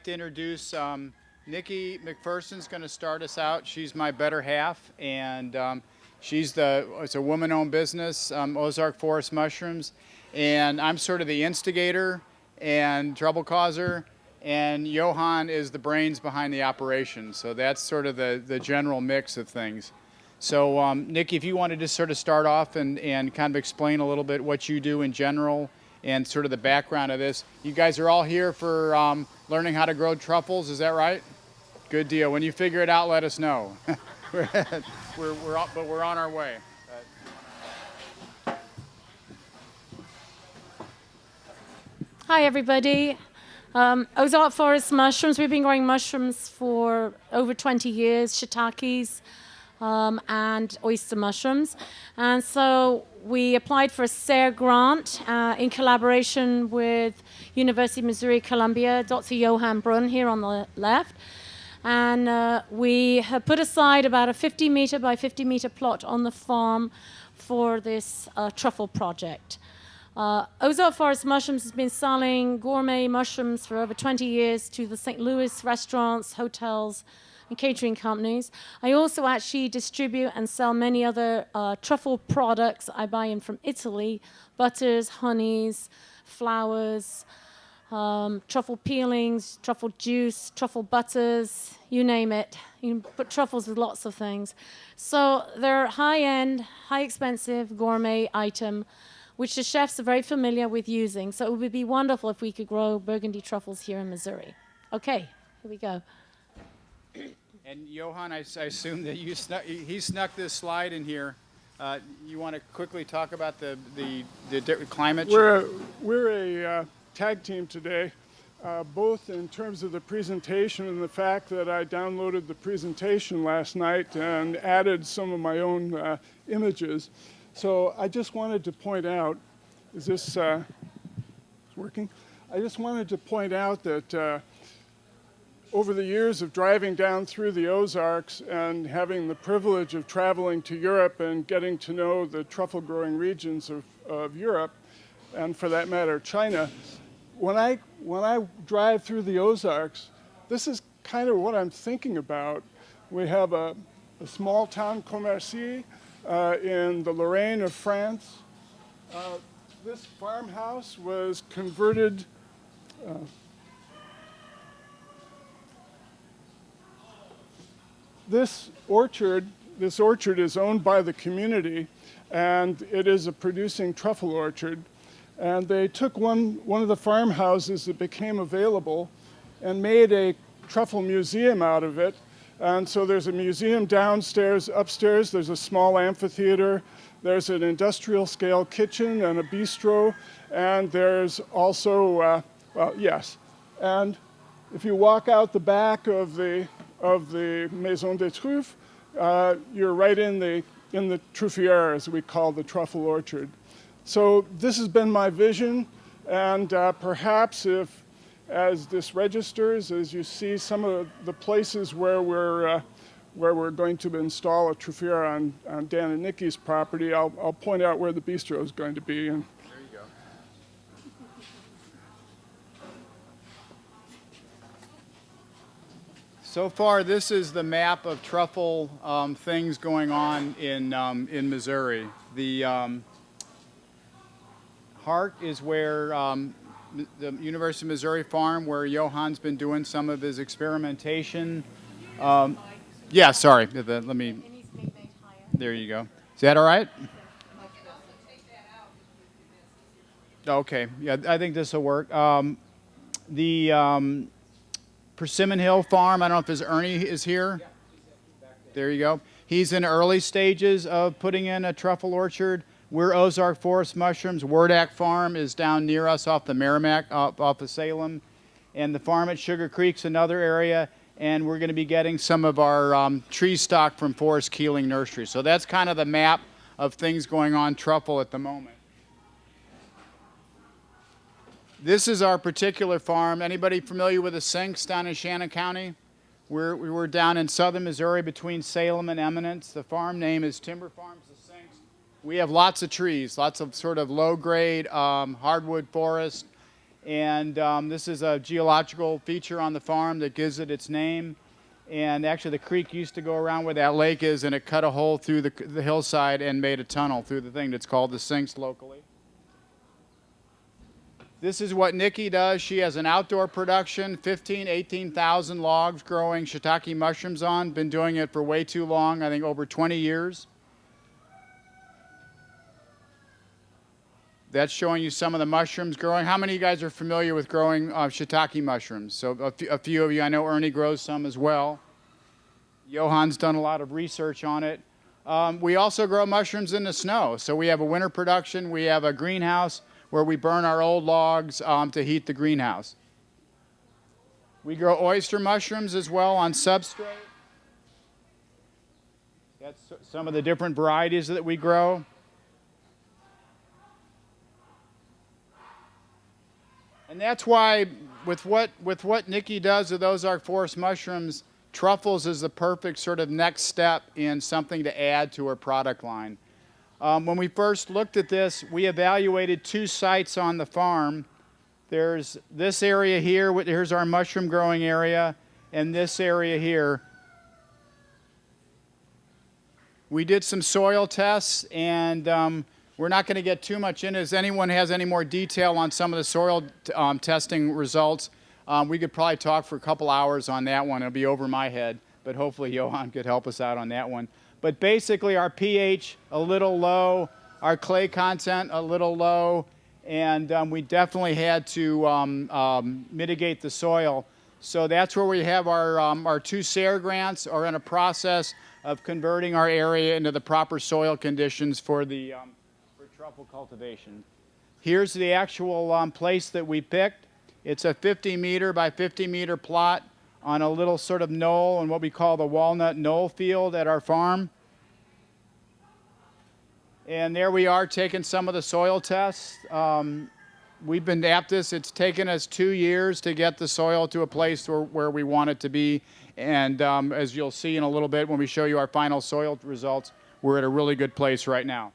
like to introduce um, Nikki McPherson's going to start us out. She's my better half, and um, she's the it's a woman-owned business, um, Ozark Forest Mushrooms, and I'm sort of the instigator and trouble causer, and Johan is the brains behind the operation. So that's sort of the the general mix of things. So um, Nikki, if you wanted to sort of start off and, and kind of explain a little bit what you do in general and sort of the background of this. You guys are all here for um, learning how to grow truffles, is that right? Good deal. When you figure it out, let us know. we're, we're, we're, but we're on our way. Hi, everybody. Um, Ozark Forest mushrooms. We've been growing mushrooms for over 20 years, shiitakes um, and oyster mushrooms. And so we applied for a SARE grant uh, in collaboration with University of Missouri Columbia, Dr. Johan Bruhn here on the left. And uh, we have put aside about a 50 meter by 50 meter plot on the farm for this uh, truffle project. Uh, Ozark Forest Mushrooms has been selling gourmet mushrooms for over 20 years to the St. Louis restaurants, hotels, and catering companies. I also actually distribute and sell many other uh, truffle products. I buy in from Italy, butters, honeys, flowers, um, truffle peelings, truffle juice, truffle butters, you name it. You can put truffles with lots of things. So they're high-end, high-expensive gourmet item, which the chefs are very familiar with using. So it would be wonderful if we could grow burgundy truffles here in Missouri. Okay, here we go. And Johan, I, I assume that you snuck, he snuck this slide in here. Uh, you want to quickly talk about the, the, the climate We're a, we're a uh, tag team today, uh, both in terms of the presentation and the fact that I downloaded the presentation last night and added some of my own uh, images. So I just wanted to point out, is this uh, working? I just wanted to point out that uh, over the years of driving down through the Ozarks and having the privilege of traveling to Europe and getting to know the truffle growing regions of, of Europe, and for that matter, China, when I, when I drive through the Ozarks, this is kind of what I'm thinking about. We have a, a small town, Commercy, uh, in the Lorraine of France. Uh, this farmhouse was converted uh, this orchard, this orchard is owned by the community and it is a producing truffle orchard. And they took one, one of the farmhouses that became available and made a truffle museum out of it. And so there's a museum downstairs, upstairs there's a small amphitheater, there's an industrial scale kitchen and a bistro, and there's also, uh, well, yes. And if you walk out the back of the of the Maison des Truffes, uh, you're right in the, in the truffière, as we call the truffle orchard. So this has been my vision, and uh, perhaps if, as this registers, as you see some of the places where we're, uh, where we're going to install a truffière on, on Dan and Nikki's property, I'll, I'll point out where the bistro is going to be. And So far, this is the map of truffle um, things going on in, um, in Missouri. The um, heart is where um, the University of Missouri farm, where Johan's been doing some of his experimentation. Um, yeah, sorry. Let me. There you go. Is that all right? Okay. Yeah, I think this will work. Um, the Persimmon Hill Farm. I don't know if his Ernie is here. There you go. He's in early stages of putting in a truffle orchard. We're Ozark Forest Mushrooms. Wordak Farm is down near us off the Meramec, off, off of Salem. And the farm at Sugar Creek's another area. And we're going to be getting some of our um, tree stock from Forrest Keeling Nursery. So that's kind of the map of things going on truffle at the moment. This is our particular farm. Anybody familiar with the Sinks down in Shannon County? We're, we were down in southern Missouri between Salem and Eminence. The farm name is Timber Farms the Sinks. We have lots of trees, lots of sort of low-grade um, hardwood forest, And um, this is a geological feature on the farm that gives it its name. And actually, the creek used to go around where that lake is, and it cut a hole through the, the hillside and made a tunnel through the thing that's called the sinks locally. This is what Nikki does. She has an outdoor production, 15, 18,000 logs growing shiitake mushrooms on. Been doing it for way too long, I think over 20 years. That's showing you some of the mushrooms growing. How many of you guys are familiar with growing uh, shiitake mushrooms? So a few- a few of you, I know Ernie grows some as well. Johan's done a lot of research on it. Um, we also grow mushrooms in the snow. So we have a winter production. We have a greenhouse where we burn our old logs um, to heat the greenhouse. We grow oyster mushrooms as well on substrate. That's some of the different varieties that we grow. And that's why, with what with what Nikki does with those Ozark Forest mushrooms, truffles is the perfect sort of next step in something to add to her product line. Um, when we first looked at this, we evaluated two sites on the farm. There's this area here. Here's our mushroom growing area, and this area here. We did some soil tests, and um, we're not going to get too much into. If anyone has any more detail on some of the soil um, testing results, um, we could probably talk for a couple hours on that one. It'll be over my head, but hopefully Johan could help us out on that one. But basically, our pH a little low, our clay content a little low, and um, we definitely had to um, um, mitigate the soil. So that's where we have our, um, our two SARE grants are in a process of converting our area into the proper soil conditions for the um, for truffle cultivation. Here's the actual um, place that we picked. It's a 50 meter by 50 meter plot on a little sort of knoll on what we call the walnut knoll field at our farm. And there we are taking some of the soil tests. Um, we've been at this. It's taken us two years to get the soil to a place where, where we want it to be. And um, as you'll see in a little bit when we show you our final soil results, we're at a really good place right now.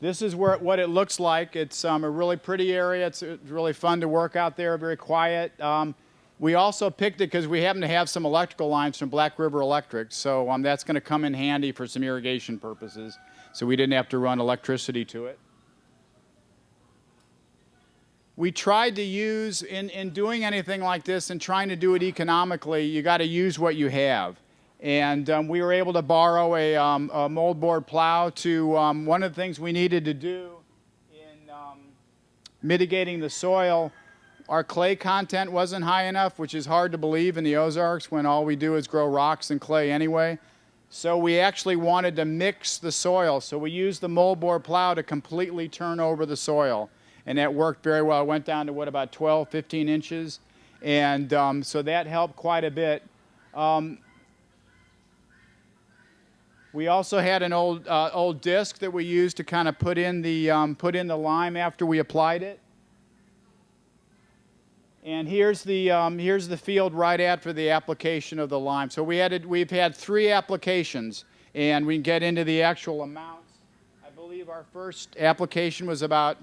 This is where what it looks like. It's um, a really pretty area. It's, it's really fun to work out there, very quiet. Um, we also picked it because we happen to have some electrical lines from Black River Electric, so um, that's going to come in handy for some irrigation purposes. So we didn't have to run electricity to it. We tried to use, in, in doing anything like this and trying to do it economically, you got to use what you have. And um, we were able to borrow a, um, a moldboard plow to um, one of the things we needed to do in um, mitigating the soil. Our clay content wasn't high enough, which is hard to believe in the Ozarks when all we do is grow rocks and clay anyway. So we actually wanted to mix the soil. So we used the moldboard plow to completely turn over the soil. And that worked very well. It went down to what, about 12, 15 inches? And um, so that helped quite a bit. Um, we also had an old uh, old disc that we used to kind of put in the um, put in the lime after we applied it. And here's the um, here's the field right after the application of the lime. So we it, we've had three applications, and we can get into the actual amounts. I believe our first application was about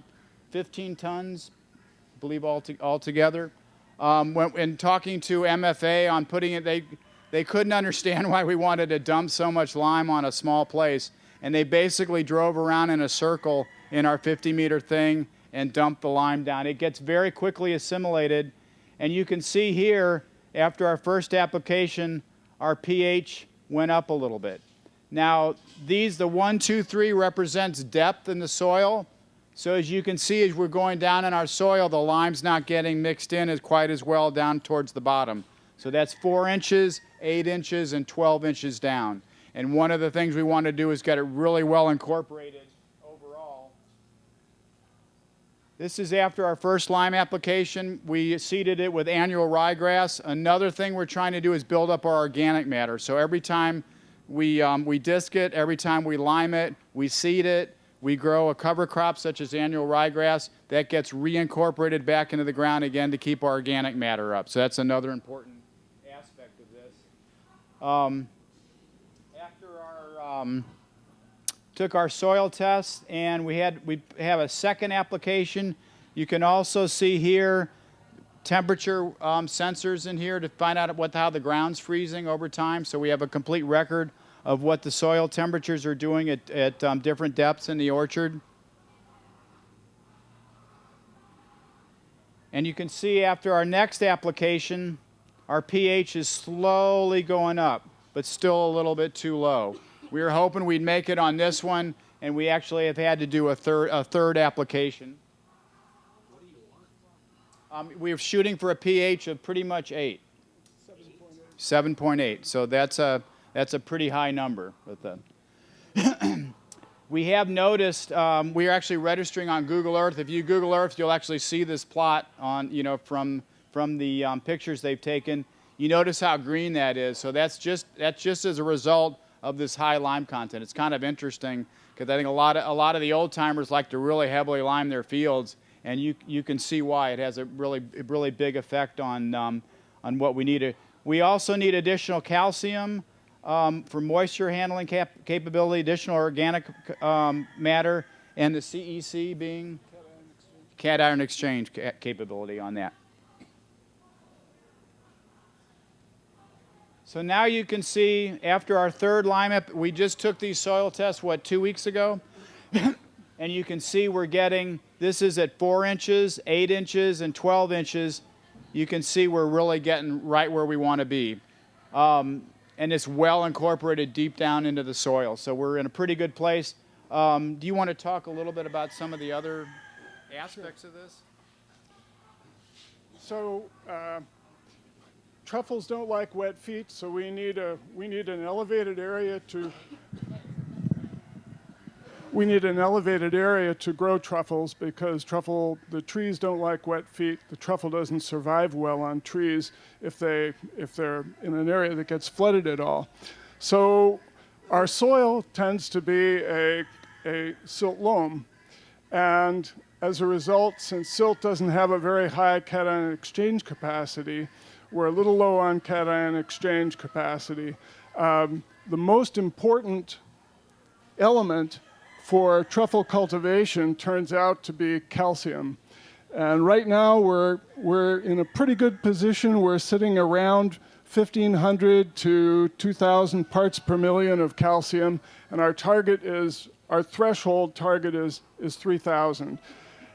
15 tons, I believe all to, altogether. Um, when, in talking to MFA on putting it, they they couldn't understand why we wanted to dump so much lime on a small place, and they basically drove around in a circle in our 50 meter thing and dumped the lime down. It gets very quickly assimilated, and you can see here after our first application, our pH went up a little bit. Now, these, the one, two, three represents depth in the soil. So as you can see, as we're going down in our soil, the lime's not getting mixed in as quite as well down towards the bottom. So that's four inches, eight inches, and 12 inches down. And one of the things we want to do is get it really well incorporated overall. This is after our first lime application. We seeded it with annual ryegrass. Another thing we're trying to do is build up our organic matter. So every time we, um, we disc it, every time we lime it, we seed it, we grow a cover crop such as annual ryegrass, that gets reincorporated back into the ground again to keep our organic matter up. So that's another important. Um, after our um, took our soil test and we had we have a second application You can also see here temperature um, sensors in here to find out what how the ground's freezing over time. So we have a complete record of what the soil temperatures are doing at, at um, different depths in the orchard. And you can see after our next application, our pH is slowly going up, but still a little bit too low. We were hoping we'd make it on this one, and we actually have had to do a third, a third application. Um, we're shooting for a pH of pretty much 8. 7.8. So that's a, that's a pretty high number. With the we have noticed um, we are actually registering on Google Earth. If you Google Earth, you'll actually see this plot on, you know, from, from the um, pictures they've taken. You notice how green that is. So that's just, that's just as a result of this high lime content. It's kind of interesting because I think a lot of, a lot of the old timers like to really heavily lime their fields and you, you can see why it has a really, really big effect on, um, on what we need. We also need additional calcium um, for moisture handling cap capability, additional organic um, matter, and the CEC being cation exchange ca capability on that. So now you can see after our third lime, we just took these soil tests, what, two weeks ago? and you can see we're getting, this is at 4 inches, 8 inches, and 12 inches. You can see we're really getting right where we want to be. Um, and it's well incorporated deep down into the soil. So we're in a pretty good place. Um, do you want to talk a little bit about some of the other aspects sure. of this? So uh, truffles don't like wet feet, so we need a we need an elevated area to we need an elevated area to grow truffles because truffle, the trees don't like wet feet. The truffle doesn't survive well on trees if, they, if they're in an area that gets flooded at all. So our soil tends to be a, a silt loam. And as a result, since silt doesn't have a very high cation exchange capacity, we're a little low on cation exchange capacity. Um, the most important element for truffle cultivation turns out to be calcium. And right now we're, we're in a pretty good position. We're sitting around 1,500 to 2,000 parts per million of calcium. And our target is, our threshold target is, is 3,000.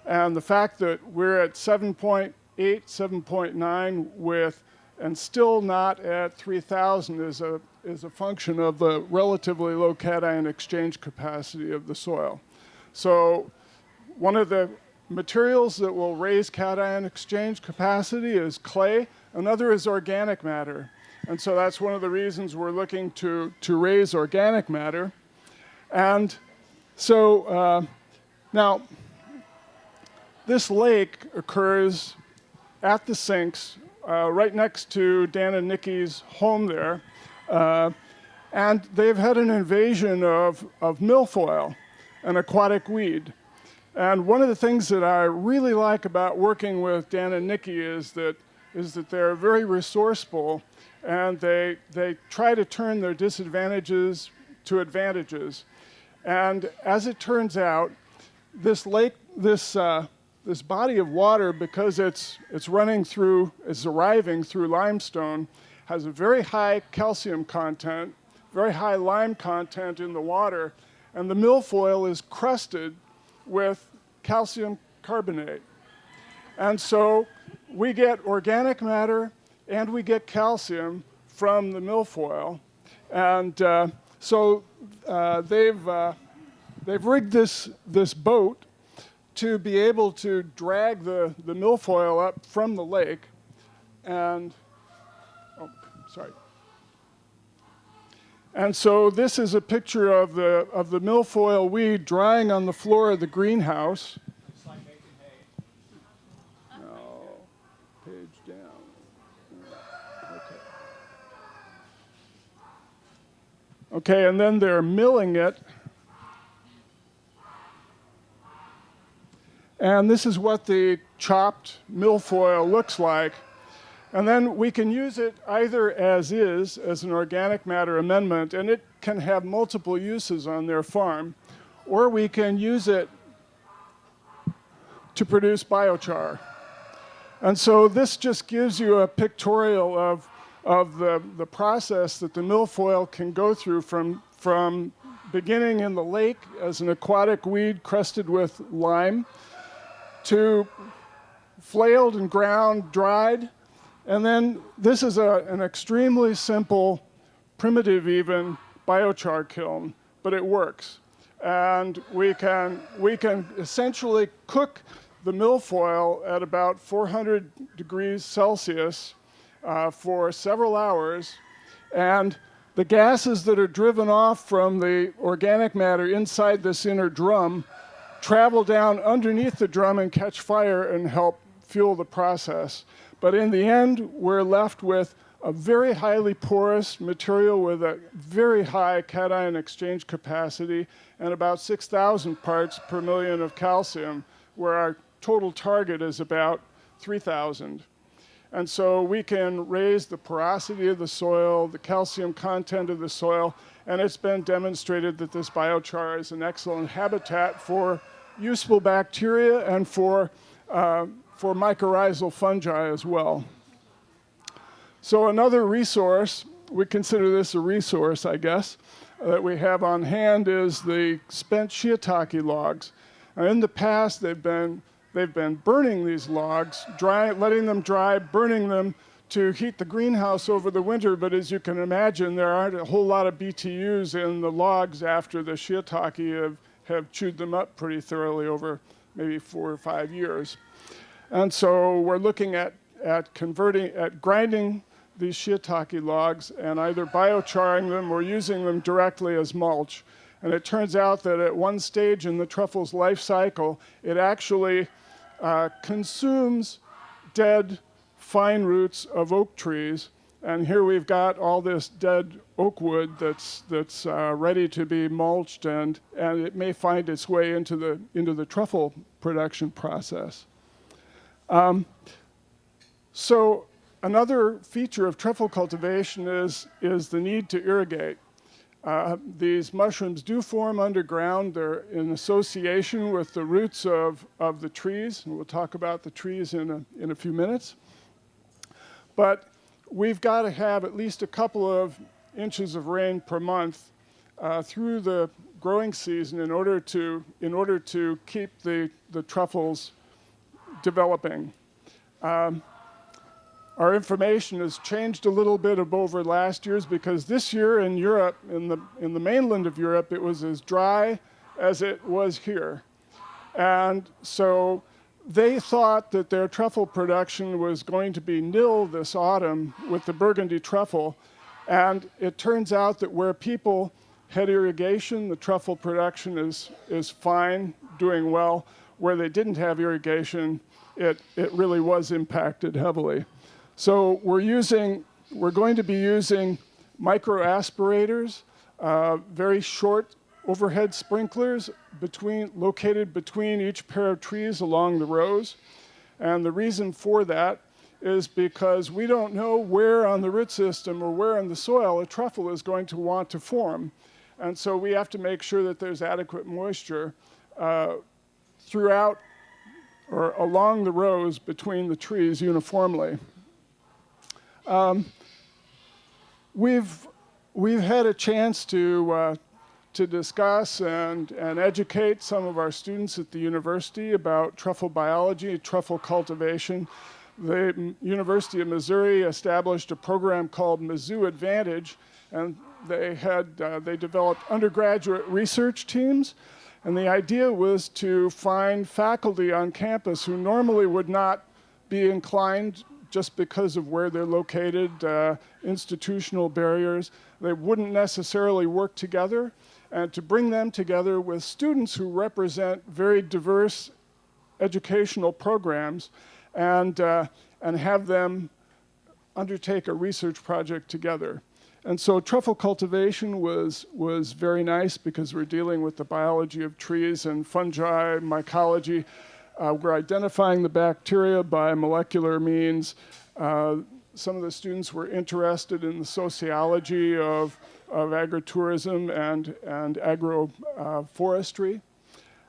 And the fact that we're at 7.8, 7.9 with, and still not at 3,000 is a, is a function of the relatively low cation exchange capacity of the soil. So one of the materials that will raise cation exchange capacity is clay. Another is organic matter. And so that's one of the reasons we're looking to, to raise organic matter. And so uh, now, this lake occurs at the sinks uh, right next to Dan and Nikki's home there. Uh, and they've had an invasion of, of milfoil, an aquatic weed. And one of the things that I really like about working with Dan and Nikki is that, is that they're very resourceful and they, they try to turn their disadvantages to advantages. And as it turns out, this lake, this, uh, this body of water, because it's, it's running through, it's arriving through limestone, has a very high calcium content, very high lime content in the water, and the milfoil is crusted with calcium carbonate. And so we get organic matter and we get calcium from the milfoil. And uh, so uh, they've, uh, they've rigged this, this boat to be able to drag the, the milfoil up from the lake and oh, sorry. And so this is a picture of the, of the milfoil weed drying on the floor of the greenhouse. No, page down. Okay. Okay, and then they're milling it. And this is what the chopped milfoil looks like. And then we can use it either as is, as an organic matter amendment, and it can have multiple uses on their farm, or we can use it to produce biochar. And so this just gives you a pictorial of, of the, the process that the milfoil can go through from, from beginning in the lake as an aquatic weed crusted with lime to flailed and ground, dried. And then this is a, an extremely simple, primitive even, biochar kiln, but it works. And we can, we can essentially cook the milfoil at about 400 degrees Celsius uh, for several hours. And the gases that are driven off from the organic matter inside this inner drum travel down underneath the drum and catch fire and help fuel the process. But in the end, we're left with a very highly porous material with a very high cation exchange capacity and about 6,000 parts per million of calcium, where our total target is about 3,000. And so we can raise the porosity of the soil, the calcium content of the soil, and it's been demonstrated that this biochar is an excellent habitat for useful bacteria and for, uh, for mycorrhizal fungi as well. So another resource, we consider this a resource, I guess, that we have on hand is the spent shiitake logs. And in the past, they've been They've been burning these logs, dry, letting them dry, burning them to heat the greenhouse over the winter, but as you can imagine, there aren't a whole lot of BTUs in the logs after the shiitake have, have chewed them up pretty thoroughly over maybe four or five years. And so we're looking at, at converting, at grinding these shiitake logs and either biocharing them or using them directly as mulch. And it turns out that at one stage in the truffle's life cycle, it actually uh, consumes dead fine roots of oak trees. And here we've got all this dead oak wood that's, that's uh, ready to be mulched and, and it may find its way into the, into the truffle production process. Um, so another feature of truffle cultivation is, is the need to irrigate. Uh, these mushrooms do form underground. They're in association with the roots of, of the trees, and we'll talk about the trees in a, in a few minutes. But we've got to have at least a couple of inches of rain per month uh, through the growing season in order to, in order to keep the, the truffles developing. Um, our information has changed a little bit over last year's because this year in Europe, in the, in the mainland of Europe, it was as dry as it was here. And so they thought that their truffle production was going to be nil this autumn with the Burgundy truffle. And it turns out that where people had irrigation, the truffle production is, is fine, doing well. Where they didn't have irrigation, it, it really was impacted heavily. So we're using, we're going to be using micro aspirators, uh, very short overhead sprinklers between, located between each pair of trees along the rows. And the reason for that is because we don't know where on the root system or where in the soil a truffle is going to want to form. And so we have to make sure that there's adequate moisture uh, throughout or along the rows between the trees uniformly. Um, we've, we've had a chance to, uh, to discuss and, and educate some of our students at the university about truffle biology, truffle cultivation. The University of Missouri established a program called Mizzou Advantage, and they had uh, they developed undergraduate research teams, and the idea was to find faculty on campus who normally would not be inclined just because of where they're located, uh, institutional barriers. They wouldn't necessarily work together. And to bring them together with students who represent very diverse educational programs and, uh, and have them undertake a research project together. And so truffle cultivation was, was very nice because we're dealing with the biology of trees and fungi, mycology, uh, we're identifying the bacteria by molecular means. Uh, some of the students were interested in the sociology of, of agritourism and, and agroforestry. Uh,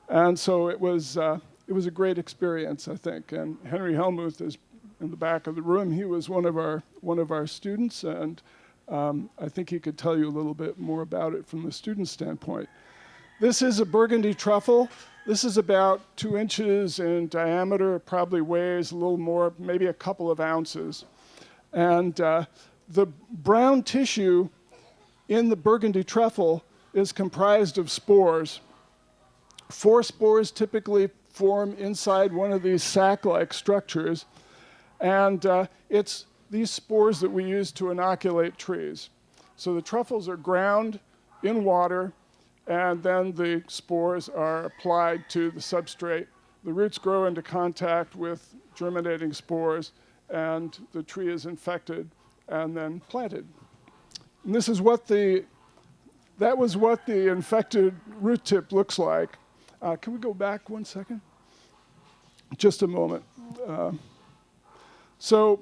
and so it was, uh, it was a great experience, I think. And Henry Helmuth is in the back of the room. He was one of our one of our students, and um, I think he could tell you a little bit more about it from the student standpoint. This is a burgundy truffle. This is about two inches in diameter. Probably weighs a little more, maybe a couple of ounces. And uh, the brown tissue in the burgundy truffle is comprised of spores. Four spores typically form inside one of these sac-like structures, and uh, it's these spores that we use to inoculate trees. So the truffles are ground in water, and then the spores are applied to the substrate. The roots grow into contact with germinating spores, and the tree is infected and then planted. And this is what the, that was what the infected root tip looks like. Uh, can we go back one second? Just a moment. Uh, so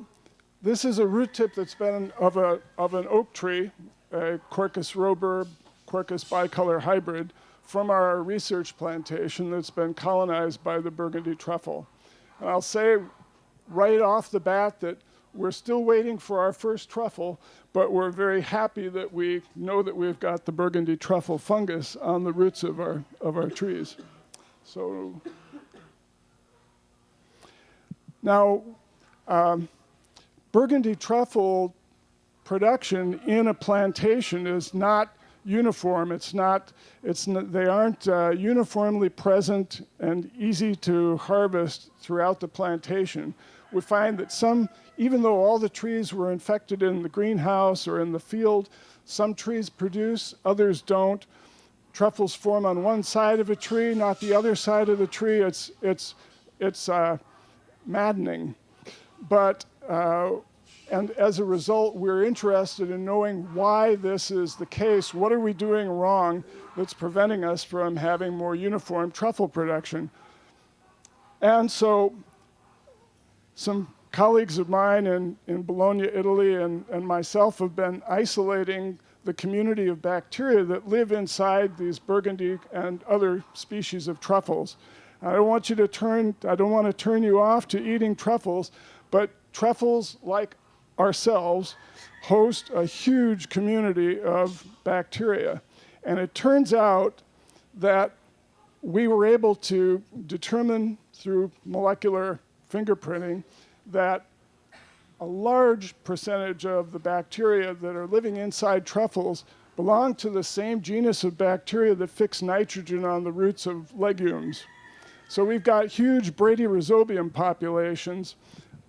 this is a root tip that's been of, a, of an oak tree, a Quercus robur, Quercus bicolor hybrid, from our research plantation that's been colonized by the Burgundy truffle. And I'll say right off the bat that we're still waiting for our first truffle, but we're very happy that we know that we've got the Burgundy truffle fungus on the roots of our, of our trees. So now, um, Burgundy truffle production in a plantation is not uniform. It's not, it's they aren't uh, uniformly present and easy to harvest throughout the plantation. We find that some, even though all the trees were infected in the greenhouse or in the field, some trees produce, others don't. Truffles form on one side of a tree, not the other side of the tree. It's, it's, it's uh, maddening. But, uh, and as a result, we're interested in knowing why this is the case. What are we doing wrong that's preventing us from having more uniform truffle production? And so some colleagues of mine in, in Bologna, Italy, and, and myself have been isolating the community of bacteria that live inside these burgundy and other species of truffles. I don't want you to turn, I don't want to turn you off to eating truffles, but truffles, like ourselves, host a huge community of bacteria. And it turns out that we were able to determine through molecular fingerprinting that a large percentage of the bacteria that are living inside truffles belong to the same genus of bacteria that fix nitrogen on the roots of legumes. So we've got huge Bradyrhizobium populations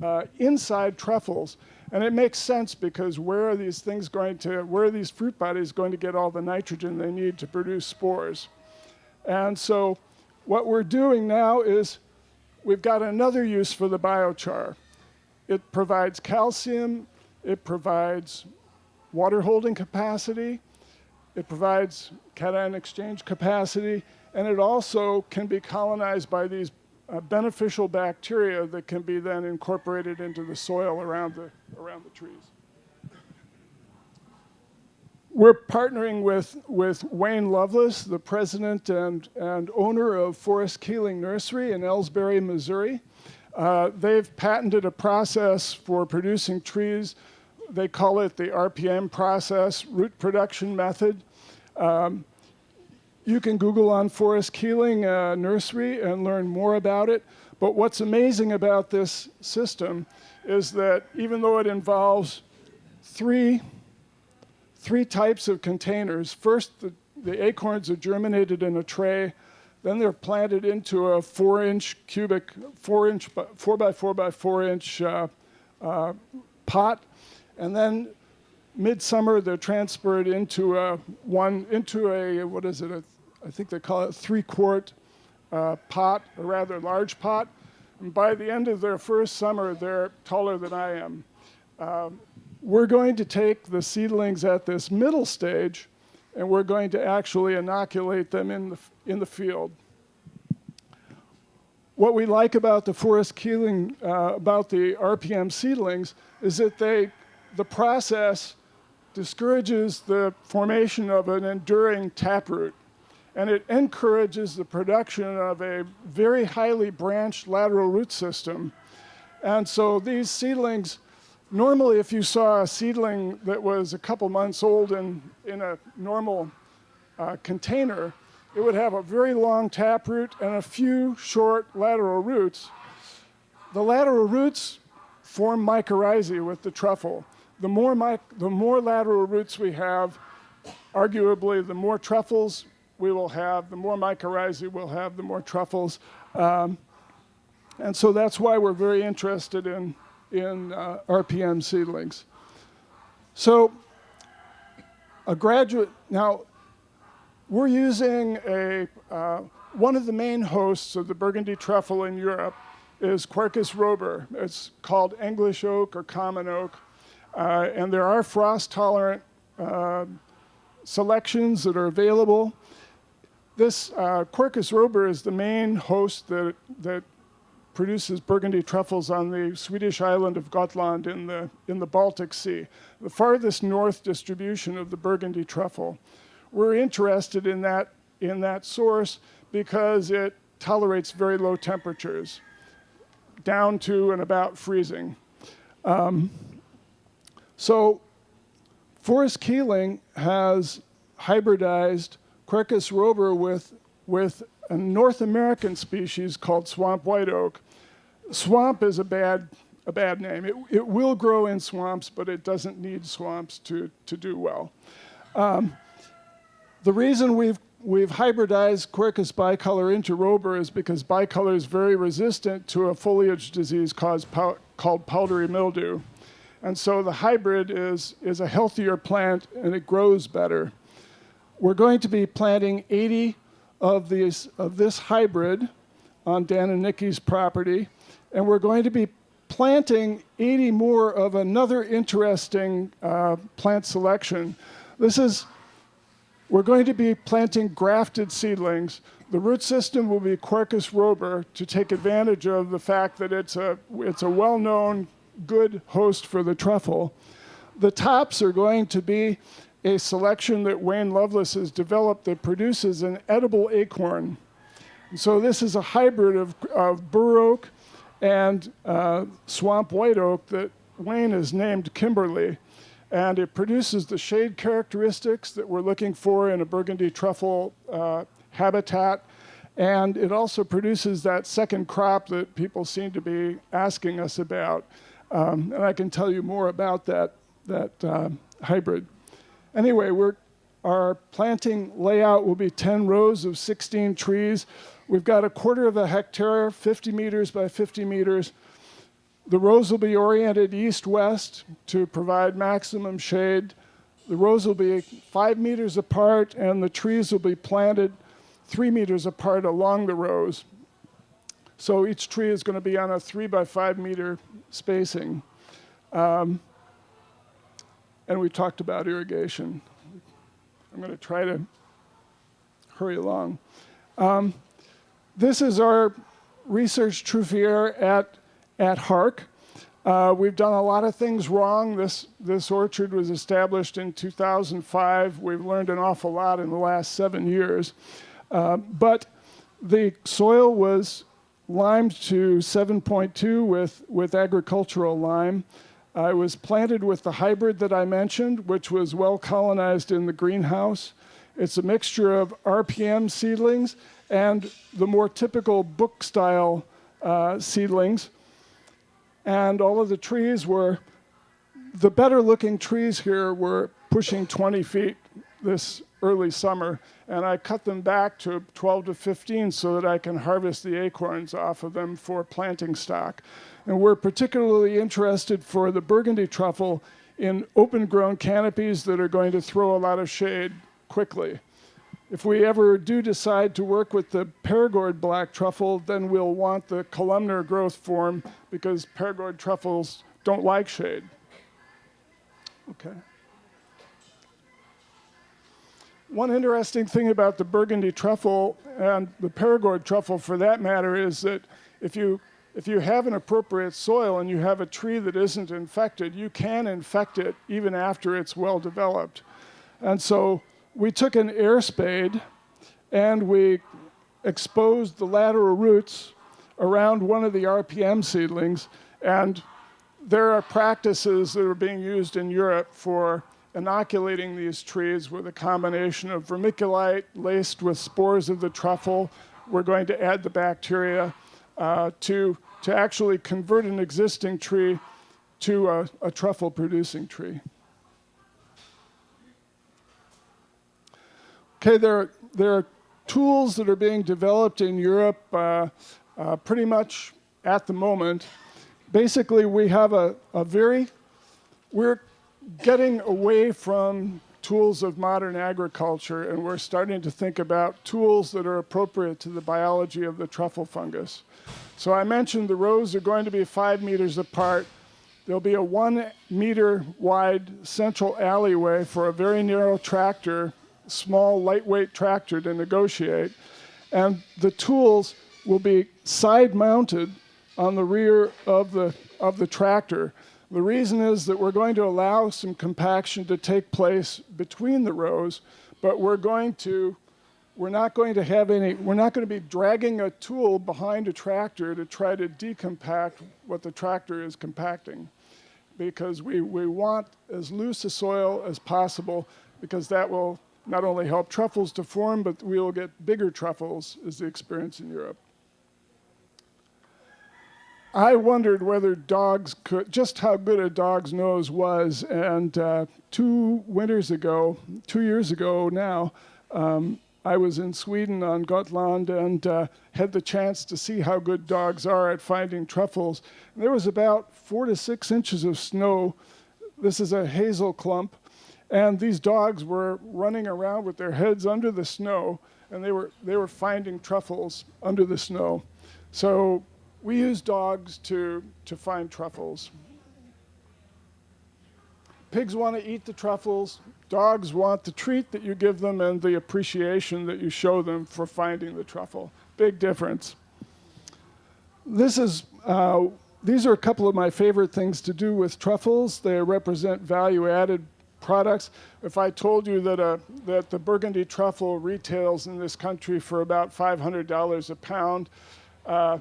uh, inside truffles. And it makes sense because where are these things going to, where are these fruit bodies going to get all the nitrogen they need to produce spores? And so what we're doing now is we've got another use for the biochar. It provides calcium, it provides water holding capacity, it provides cation exchange capacity, and it also can be colonized by these uh, beneficial bacteria that can be then incorporated into the soil around the, around the trees. We're partnering with, with Wayne Lovelace, the president and, and owner of Forrest Keeling Nursery in Elsberry, Missouri. Uh, they've patented a process for producing trees. They call it the RPM process, root production method. Um, you can Google on Forrest Keeling uh, Nursery and learn more about it. But what's amazing about this system is that even though it involves three, three types of containers, first the, the acorns are germinated in a tray, then they're planted into a four inch cubic, four inch, four by four by four inch uh, uh, pot. And then midsummer, they're transferred into a one, into a, what is it, a, I think they call it three quart uh, pot, a rather large pot. And by the end of their first summer, they're taller than I am. Um, we're going to take the seedlings at this middle stage and we're going to actually inoculate them in the, in the field. What we like about the forrest keeling, uh, about the RPM seedlings, is that they, the process discourages the formation of an enduring taproot. and it encourages the production of a very highly branched lateral root system. And so these seedlings, normally if you saw a seedling that was a couple months old in, in a normal uh, container, it would have a very long taproot and a few short lateral roots. The lateral roots form mycorrhizae with the truffle. The more, the more lateral roots we have, arguably the more truffles we will have, the more mycorrhizae we'll have, the more truffles. Um, and so that's why we're very interested in, in uh, RPM seedlings. So a graduate, now we're using a, uh, one of the main hosts of the Burgundy truffle in Europe is Quercus robur. It's called English oak or common oak. Uh, and there are frost tolerant uh, selections that are available. This uh, Quercus robur is the main host that, that produces Burgundy truffles on the Swedish island of Gotland in the, in the Baltic Sea, the farthest north distribution of the Burgundy truffle. We're interested in that, in that source because it tolerates very low temperatures, down to and about freezing. Um, so Forrest Keeling has hybridized Quercus robur with, with a North American species called swamp white oak. Swamp is a bad, a bad name. It, it will grow in swamps, but it doesn't need swamps to, to do well. Um, the reason we've, we've hybridized Quercus bicolor into robur is because bicolor is very resistant to a foliage disease pow called powdery mildew. And so the hybrid is, is a healthier plant and it grows better. We're going to be planting 80 of, these, of this hybrid on Dan and Nikki's property, and we're going to be planting 80 more of another interesting uh, plant selection. This is, we're going to be planting grafted seedlings. The root system will be Quercus robur to take advantage of the fact that it's a, it's a well-known good host for the truffle. The tops are going to be a selection that Wayne Lovelace has developed that produces an edible acorn. So this is a hybrid of, of bur oak and uh, swamp white oak that Wayne has named Kimberly. And it produces the shade characteristics that we're looking for in a burgundy truffle uh, habitat. And it also produces that second crop that people seem to be asking us about. Um, and I can tell you more about that, that uh, hybrid. Anyway, we're, our planting layout will be 10 rows of 16 trees. We've got a quarter of a hectare, 50 meters by 50 meters. The rows will be oriented east-west to provide maximum shade. The rows will be five meters apart and the trees will be planted three meters apart along the rows. So each tree is going to be on a three by five meter spacing. Um, and we talked about irrigation. I'm going to try to hurry along. Um, this is our research truffière at, at HARC. Uh, we've done a lot of things wrong. This, this orchard was established in 2005. We've learned an awful lot in the last seven years. Uh, but the soil was limed to 7.2 with, with agricultural lime. I was planted with the hybrid that I mentioned, which was well colonized in the greenhouse. It's a mixture of RPM seedlings and the more typical book style uh, seedlings. And all of the trees were, the better looking trees here were pushing 20 feet this early summer, and I cut them back to 12 to 15 so that I can harvest the acorns off of them for planting stock. And we're particularly interested for the burgundy truffle in open grown canopies that are going to throw a lot of shade quickly. If we ever do decide to work with the Perigord black truffle, then we'll want the columnar growth form because Perigord truffles don't like shade. Okay. One interesting thing about the Burgundy truffle and the Perigord truffle for that matter is that if you, if you have an appropriate soil and you have a tree that isn't infected, you can infect it even after it's well developed. And so we took an air spade and we exposed the lateral roots around one of the RPM seedlings. And there are practices that are being used in Europe for inoculating these trees with a combination of vermiculite laced with spores of the truffle. We're going to add the bacteria uh, to, to actually convert an existing tree to a, a truffle producing tree. Okay, there, there are tools that are being developed in Europe uh, uh, pretty much at the moment. Basically, we have a, a very, we're getting away from tools of modern agriculture and we're starting to think about tools that are appropriate to the biology of the truffle fungus. So I mentioned the rows are going to be five meters apart. There'll be a one meter wide central alleyway for a very narrow tractor small, lightweight tractor to negotiate. And the tools will be side mounted on the rear of the, of the tractor. The reason is that we're going to allow some compaction to take place between the rows, but we're going to we're not going to have any, we're not going to be dragging a tool behind a tractor to try to decompact what the tractor is compacting because we, we want as loose a soil as possible because that will not only help truffles to form, but we will get bigger truffles, is the experience in Europe. I wondered whether dogs could, just how good a dog's nose was, and uh, two winters ago, two years ago now, um, I was in Sweden on Gotland and uh, had the chance to see how good dogs are at finding truffles. And there was about four to six inches of snow. This is a hazel clump and these dogs were running around with their heads under the snow, and they were, they were finding truffles under the snow. So we use dogs to, to find truffles. Pigs want to eat the truffles. Dogs want the treat that you give them and the appreciation that you show them for finding the truffle. Big difference. This is, uh, these are a couple of my favorite things to do with truffles. They represent value added products. If I told you that, a, that the Burgundy truffle retails in this country for about $500 a pound, uh,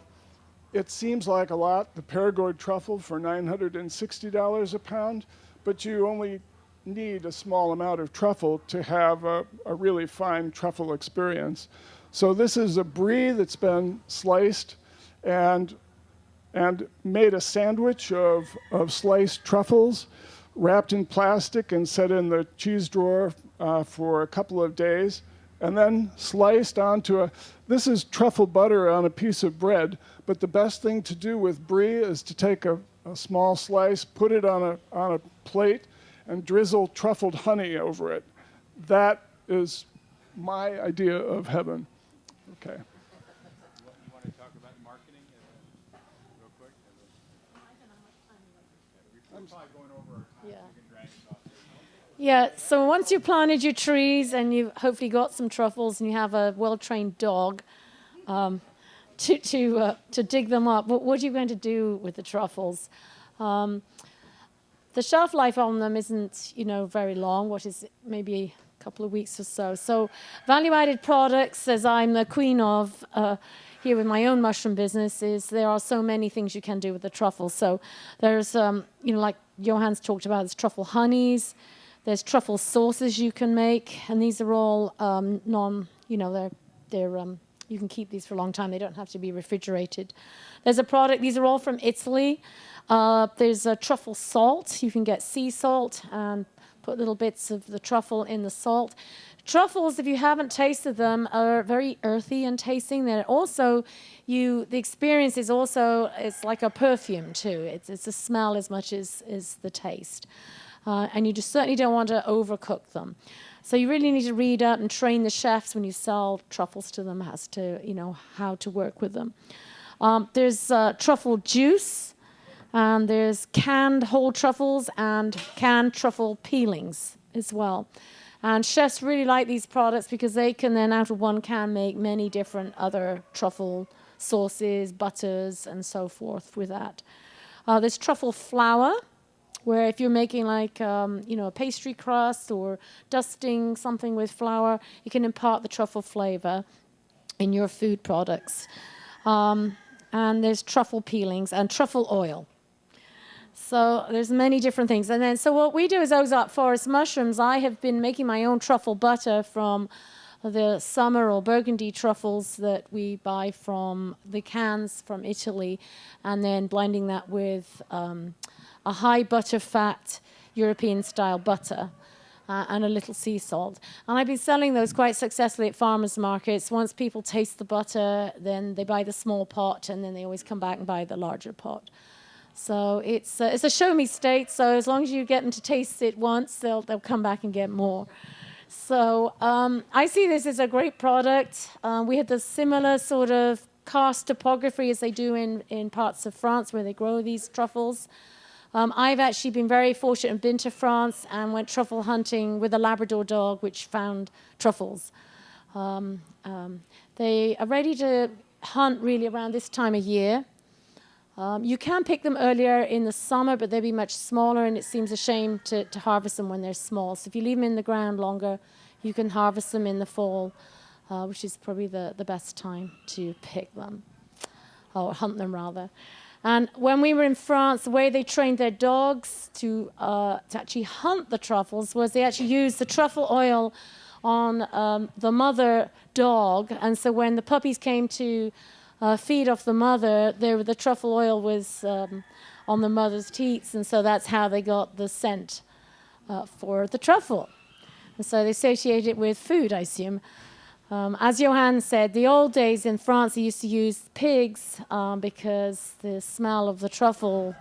it seems like a lot, the Perigord truffle for $960 a pound, but you only need a small amount of truffle to have a, a really fine truffle experience. So this is a brie that's been sliced and, and made a sandwich of, of sliced truffles wrapped in plastic and set in the cheese drawer uh, for a couple of days, and then sliced onto a, this is truffle butter on a piece of bread, but the best thing to do with brie is to take a, a small slice, put it on a, on a plate, and drizzle truffled honey over it. That is my idea of heaven. Okay. Yeah, so once you've planted your trees and you've hopefully got some truffles and you have a well-trained dog um, to, to, uh, to dig them up, what, what, are you going to do with the truffles? Um, the shelf life on them isn't, you know, very long, what is maybe a couple of weeks or so. So value-added products, as I'm the queen of uh, here with my own mushroom business, is there are so many things you can do with the truffles. So there's, um, you know, like Johann's talked about, there's truffle honeys, there's truffle sauces you can make, and these are all um, non, you know, they're, they're um, you can keep these for a long time. They don't have to be refrigerated. There's a product, these are all from Italy. Uh, there's a truffle salt. You can get sea salt and put little bits of the truffle in the salt. Truffles, if you haven't tasted them, are very earthy in tasting. They're also, you, the experience is also, it's like a perfume too. It's, it's a smell as much as, as the taste uh, and you just certainly don't want to overcook them. So you really need to read up and train the chefs when you sell truffles to them as to, you know, how to work with them. Um, there's uh, truffle juice, and there's canned whole truffles and canned truffle peelings as well. And chefs really like these products because they can then, out of one can, make many different other truffle sauces, butters, and so forth with that. Uh, there's truffle flour, where if you're making like um, you know a pastry crust or dusting something with flour, you can impart the truffle flavor in your food products. Um, and there's truffle peelings and truffle oil. So there's many different things. And then so what we do is Ozark Forest mushrooms. I have been making my own truffle butter from the summer or burgundy truffles that we buy from the cans from Italy, and then blending that with um, a high butter fat European style butter. Uh, and a little sea salt. And I've been selling those quite successfully at farmers markets. Once people taste the butter, then they buy the small pot, and then they always come back and buy the larger pot. So it's uh, it's a show me state. So as long as you get them to taste it once, they'll they'll come back and get more. So um, I see this as a great product. Um, we had the similar sort of karst topography as they do in, in parts of France where they grow these truffles. Um, I've actually been very fortunate and been to France and went truffle hunting with a Labrador dog, which found truffles. Um, um, they are ready to hunt really around this time of year. Um, you can pick them earlier in the summer, but they'll be much smaller, and it seems a shame to, to harvest them when they're small. So if you leave them in the ground longer, you can harvest them in the fall, uh, which is probably the, the best time to pick them, or hunt them rather. And when we were in France, the way they trained their dogs to, uh, to actually hunt the truffles was they actually used the truffle oil on um, the mother dog. And so when the puppies came to uh, feed off the mother, the truffle oil was um, on the mother's teats. And so that's how they got the scent uh, for the truffle. And so they associate it with food, I assume. Um, as Johann said, the old days in France, they used to use pigs um, because the smell of the truffle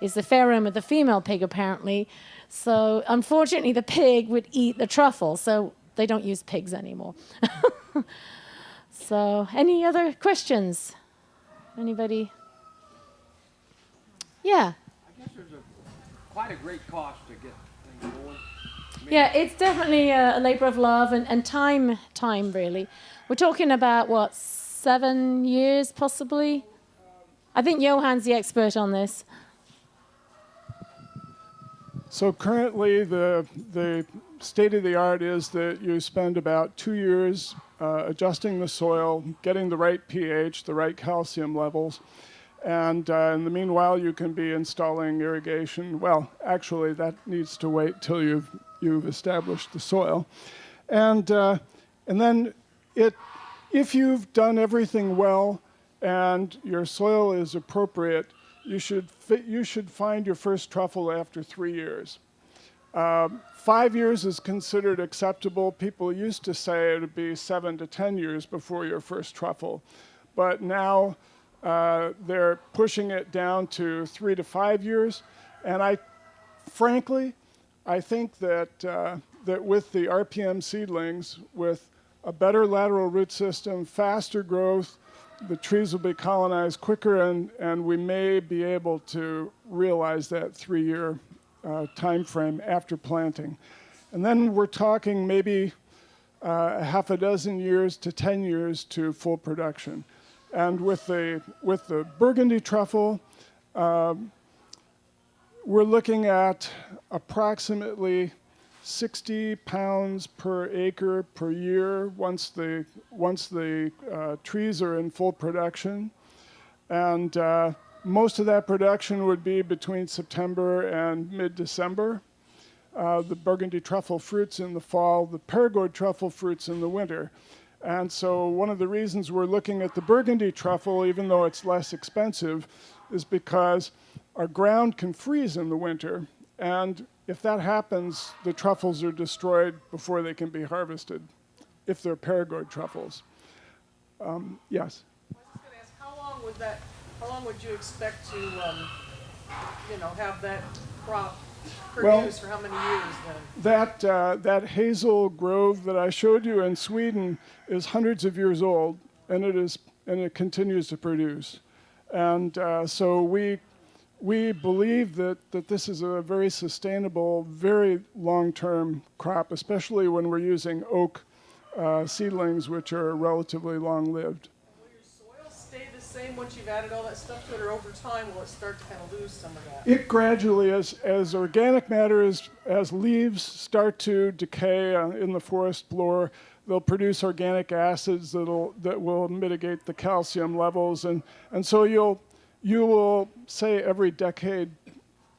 is the pheromone of the female pig, apparently. So, unfortunately, the pig would eat the truffle, so they don't use pigs anymore. so, any other questions? Anybody? Yeah. I guess there's a, quite a great cost to get things going. Yeah, it's definitely a, a labor of love and, and time, time really. We're talking about what, seven years possibly? I think Johann's the expert on this. So currently, the, the state of the art is that you spend about two years uh, adjusting the soil, getting the right pH, the right calcium levels, and uh, in the meanwhile, you can be installing irrigation. Well, actually, that needs to wait till you've, you've established the soil. And, uh, and then it, if you've done everything well and your soil is appropriate, you should, you should find your first truffle after three years. Um, five years is considered acceptable. People used to say it would be seven to 10 years before your first truffle. But now uh, they're pushing it down to three to five years. And I, frankly, I think that, uh, that with the RPM seedlings, with a better lateral root system, faster growth, the trees will be colonized quicker, and, and we may be able to realize that three-year uh, time frame after planting. And then we're talking maybe uh, half a dozen years to 10 years to full production. And with the, with the burgundy truffle, um, we're looking at approximately 60 pounds per acre per year once the, once the uh, trees are in full production. And uh, most of that production would be between September and mid-December. Uh, the burgundy truffle fruits in the fall, the Perigord truffle fruits in the winter. And so one of the reasons we're looking at the burgundy truffle, even though it's less expensive, is because our ground can freeze in the winter. And if that happens, the truffles are destroyed before they can be harvested, if they're Perigord truffles. Um, yes? I was just gonna ask, how long would that, how long would you expect to, um, you know, have that crop Well- produce for how many years then? That, uh, that hazel grove that I showed you in Sweden is hundreds of years old, and it, is, and it continues to produce. And uh, so we, we believe that, that this is a very sustainable, very long-term crop, especially when we're using oak uh, seedlings, which are relatively long-lived. Will your soil stay the same once you've added all that stuff to it, or over time will it start to kind of lose some of that? It gradually, as, as organic matter, as, as leaves start to decay uh, in the forest floor, they'll produce organic acids that'll, that will mitigate the calcium levels. And, and so you'll, you will say every decade,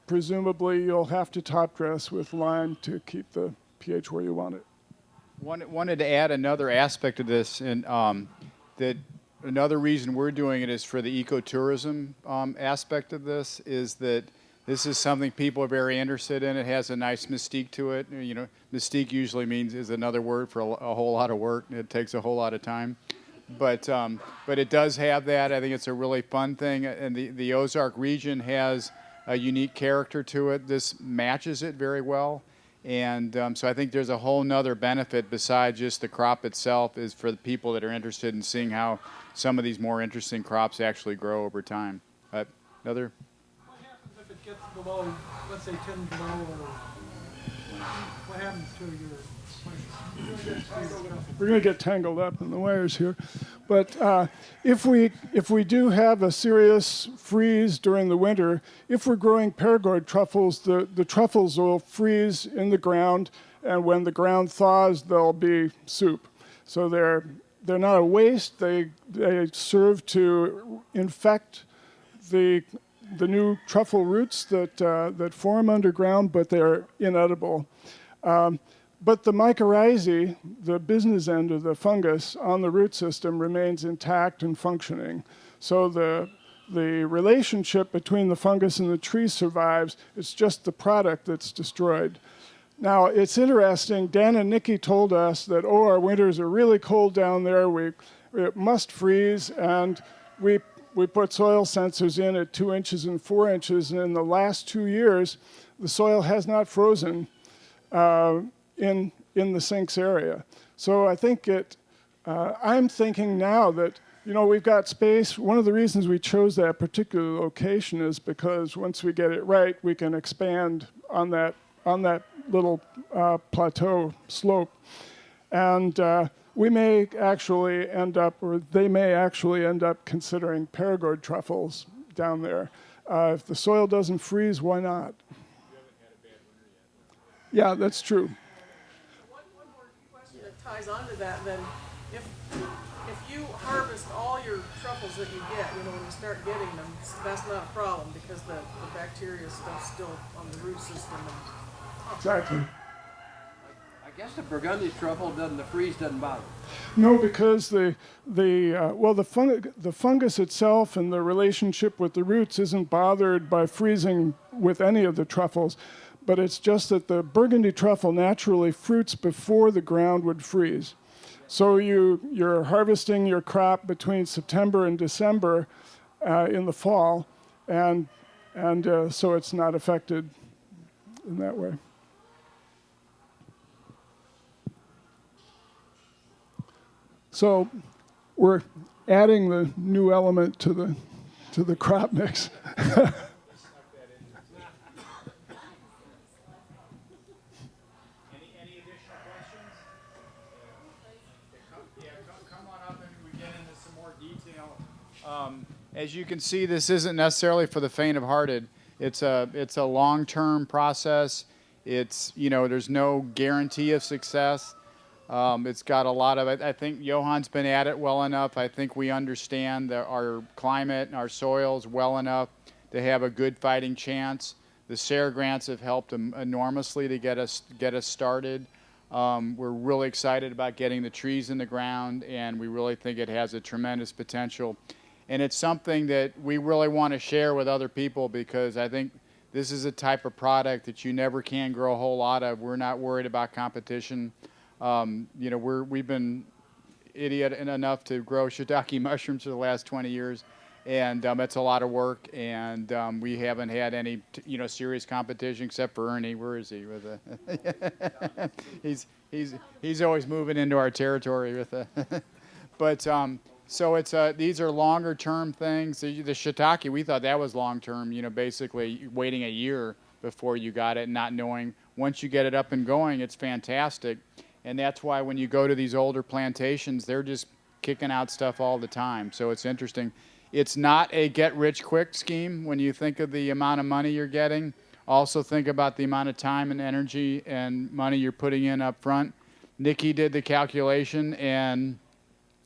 presumably, you'll have to top dress with lime to keep the pH where you want it. Wanted, wanted to add another aspect of this, and um, that another reason we're doing it is for the ecotourism um, aspect of this. Is that this is something people are very interested in. It has a nice mystique to it. You know, mystique usually means is another word for a, a whole lot of work. It takes a whole lot of time, but um, but it does have that. I think it's a really fun thing, and the the Ozark region has a unique character to it. This matches it very well. And um, so I think there's a whole nother benefit besides just the crop itself is for the people that are interested in seeing how some of these more interesting crops actually grow over time. Uh, another? What happens if it gets below, let's say ten below, what happens to your We're going to get tangled up in the wires here. But uh, if, we, if we do have a serious freeze during the winter, if we're growing Perigord truffles, the, the truffles will freeze in the ground, and when the ground thaws, they'll be soup. So they're, they're not a waste, they, they serve to infect the, the new truffle roots that, uh, that form underground, but they're inedible. Um, but the mycorrhizae, the business end of the fungus on the root system remains intact and functioning. So the, the relationship between the fungus and the tree survives. It's just the product that's destroyed. Now, it's interesting, Dan and Nikki told us that, oh, our winters are really cold down there. We, it must freeze. And we, we put soil sensors in at two inches and four inches. And in the last two years, the soil has not frozen. Uh, in, in the sinks area. So I think it, uh, I'm thinking now that, you know, we've got space. One of the reasons we chose that particular location is because once we get it right, we can expand on that, on that little uh, plateau slope. And uh, we may actually end up, or they may actually end up considering Perigord truffles down there. Uh, if the soil doesn't freeze, why not? Yeah, that's true. One, one more question that ties onto that then, if, if you harvest all your truffles that you get, you know, when you start getting them, that's not a problem because the, the bacteria stuff's still on the root system and Exactly. I guess the Burgundy truffle doesn't, the freeze doesn't bother. No, because the the uh, well the fung- the fungus itself and the relationship with the roots isn't bothered by freezing with any of the truffles, but it's just that the Burgundy truffle naturally fruits before the ground would freeze. So you you're harvesting your crop between September and December uh, in the fall, and and uh, so it's not affected in that way. So we're adding the new element to the to the crop mix. Um, as you can see, this isn't necessarily for the faint of hearted. It's a, it's a long-term process. It's, you know, there's no guarantee of success. Um, it's got a lot of, I, I think Johann's been at it well enough. I think we understand the, our climate and our soils well enough to have a good fighting chance. The SARE grants have helped enormously to get us get us started. Um, we're really excited about getting the trees in the ground, and we really think it has a tremendous potential. And it's something that we really want to share with other people because I think this is a type of product that you never can grow a whole lot of. We're not worried about competition. Um, you know, we're we've been idiot enough to grow shiitake mushrooms for the last 20 years, and um, it's a lot of work. And um, we haven't had any, you know, serious competition except for Ernie. Where is he? With a he's he's he's always moving into our territory with a. but um, so it's uh, these are longer term things. The, the shiitake, we thought that was long term. You know, basically waiting a year before you got it, not knowing once you get it up and going, it's fantastic. And that's why when you go to these older plantations, they're just kicking out stuff all the time. So it's interesting. it's not a get rich quick scheme when you think of the amount of money you're getting. Also think about the amount of time and energy and money you're putting in up front. Nikki did the calculation and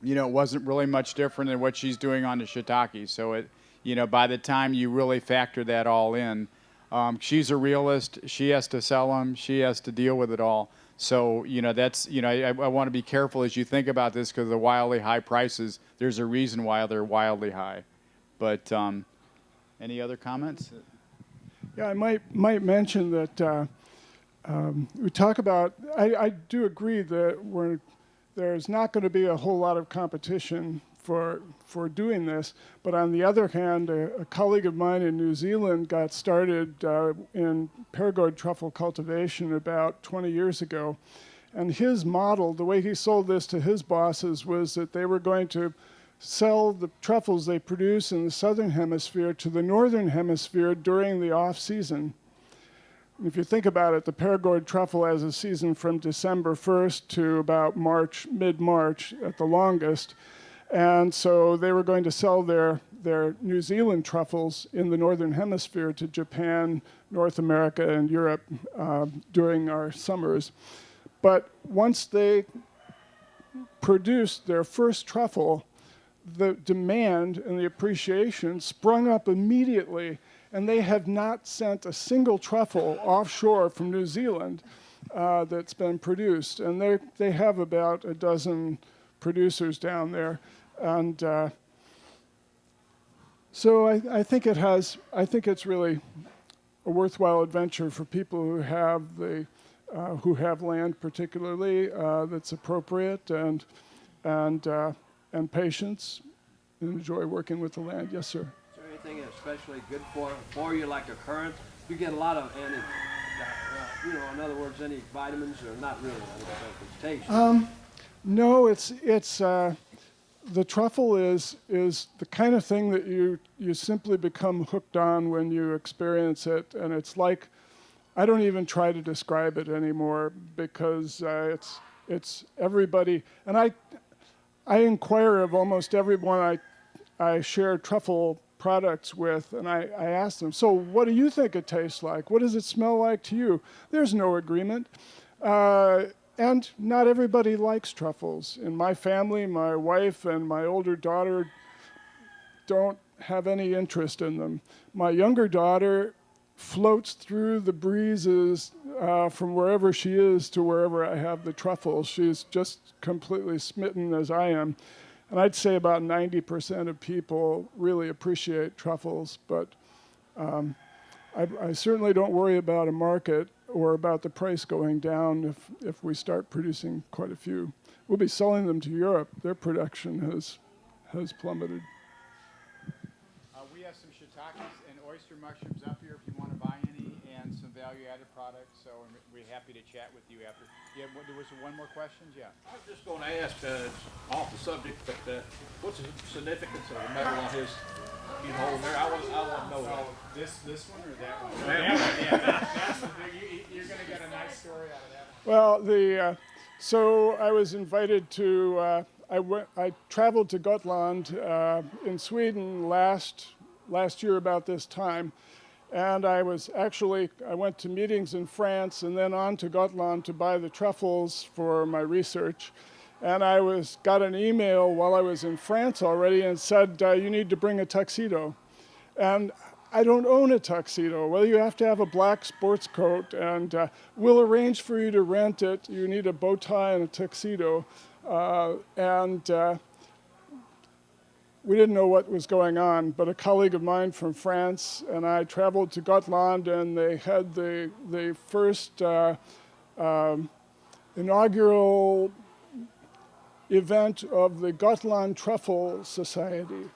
you know, it wasn't really much different than what she's doing on the shiitake. So it, you know, by the time you really factor that all in, um, she's a realist. She has to sell them. She has to deal with it all. So you know, that's you know, I, I want to be careful as you think about this because the wildly high prices. There's a reason why they're wildly high. But um, any other comments? Yeah, I might might mention that uh, um, we talk about. I, I do agree that we're, there's not going to be a whole lot of competition for for doing this. But on the other hand, a, a colleague of mine in New Zealand got started uh, in Perigord truffle cultivation about 20 years ago, and his model, the way he sold this to his bosses, was that they were going to sell the truffles they produce in the southern hemisphere to the northern hemisphere during the off season. If you think about it, the Perigord truffle has a season from December 1st to about March, mid-March at the longest. And so they were going to sell their, their New Zealand truffles in the northern hemisphere to Japan, North America, and Europe uh, during our summers. But once they produced their first truffle, the demand and the appreciation sprung up immediately, and they have not sent a single truffle offshore from New Zealand uh, that's been produced. And they they have about a dozen producers down there, and uh, so I, I think it has. I think it's really a worthwhile adventure for people who have the uh, who have land, particularly uh, that's appropriate and and uh, and patience and enjoy working with the land. Yes, sir. Anything especially good for, for you, like a currant? You get a lot of anti, uh, you know, in other words, any vitamins or not really, I don't think taste. Um, no, it's it's uh, the truffle is is the kind of thing that you you simply become hooked on when you experience it, and it's like I don't even try to describe it anymore because uh, it's it's everybody, and I I inquire of almost everyone I I share truffle products with, and I, I ask them, so what do you think it tastes like? What does it smell like to you? There's no agreement. Uh, and not everybody likes truffles. In my family, my wife and my older daughter don't have any interest in them. My younger daughter floats through the breezes uh, from wherever she is to wherever I have the truffles. She's just completely smitten as I am. And I'd say about 90% of people really appreciate truffles, but um, I, I, certainly don't worry about a market or about the price going down if, if we start producing quite a few. We'll be selling them to Europe. Their production has, has plummeted. Uh, we have some shiitakes and oyster mushrooms up here if you want to buy any, and some value-added products. So we're happy to chat with you after. Yeah, there was one more question. Yeah. I was just going to ask, uh, off the subject, but uh, what's the significance of the medal on his you hold there? I want, I want to know that. This this one or that one? That one. Yeah, that, that's the thing. You, you're going to get a nice story out of that. Well, the uh, so I was invited to. Uh, I went. I traveled to Gotland uh, in Sweden last last year about this time, and I was actually I went to meetings in France and then on to Gotland to buy the truffles for my research. And I was got an email while I was in France already and said uh, you need to bring a tuxedo, and I don't own a tuxedo. Well, you have to have a black sports coat, and uh, we'll arrange for you to rent it. You need a bow tie and a tuxedo. Uh, and uh, we didn't know what was going on, but a colleague of mine from France and I traveled to Gotland, and they had the, the first uh, um, inaugural event of the Gotland Truffle Society.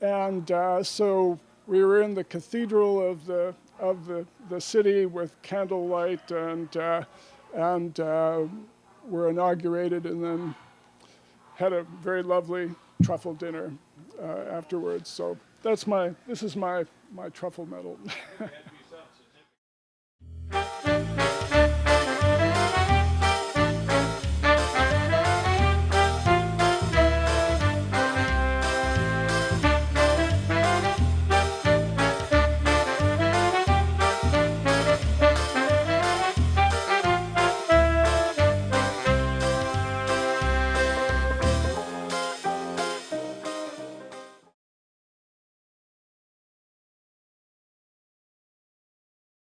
And uh, so we were in the cathedral of the of the, the city with candlelight and uh, and uh, were inaugurated and then had a very lovely truffle dinner Uh, afterwards. So that's my this is my my truffle medal.